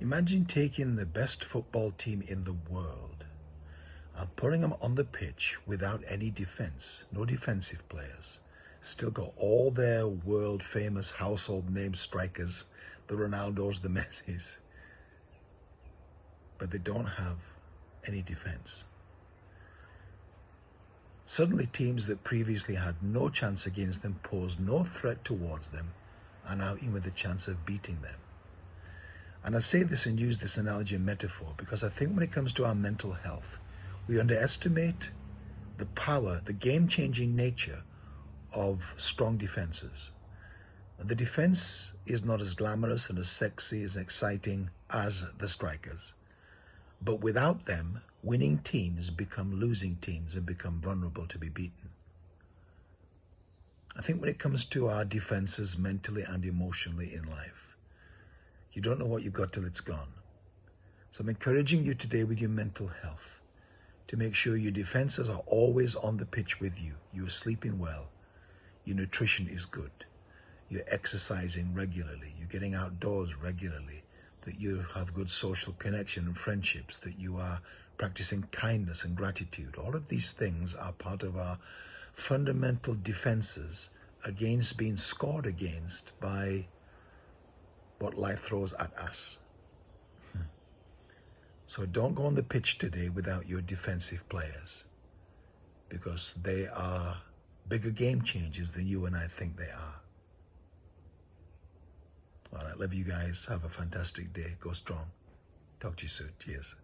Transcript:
Imagine taking the best football team in the world and putting them on the pitch without any defense, no defensive players. Still got all their world famous household name strikers, the Ronaldos, the Messis, but they don't have any defense. Suddenly teams that previously had no chance against them posed no threat towards them are now in with chance of beating them. And I say this and use this analogy and metaphor because I think when it comes to our mental health, we underestimate the power, the game-changing nature of strong defenses. The defense is not as glamorous and as sexy, as exciting as the strikers. But without them, winning teams become losing teams and become vulnerable to be beaten. I think when it comes to our defenses mentally and emotionally in life, you don't know what you've got till it's gone. So I'm encouraging you today with your mental health to make sure your defenses are always on the pitch with you. You're sleeping well. Your nutrition is good. You're exercising regularly. You're getting outdoors regularly. That you have good social connection and friendships. That you are practicing kindness and gratitude. All of these things are part of our fundamental defenses against being scored against by what life throws at us. Hmm. So don't go on the pitch today without your defensive players because they are bigger game changers than you and I think they are. All right, love you guys. Have a fantastic day. Go strong. Talk to you soon. Cheers.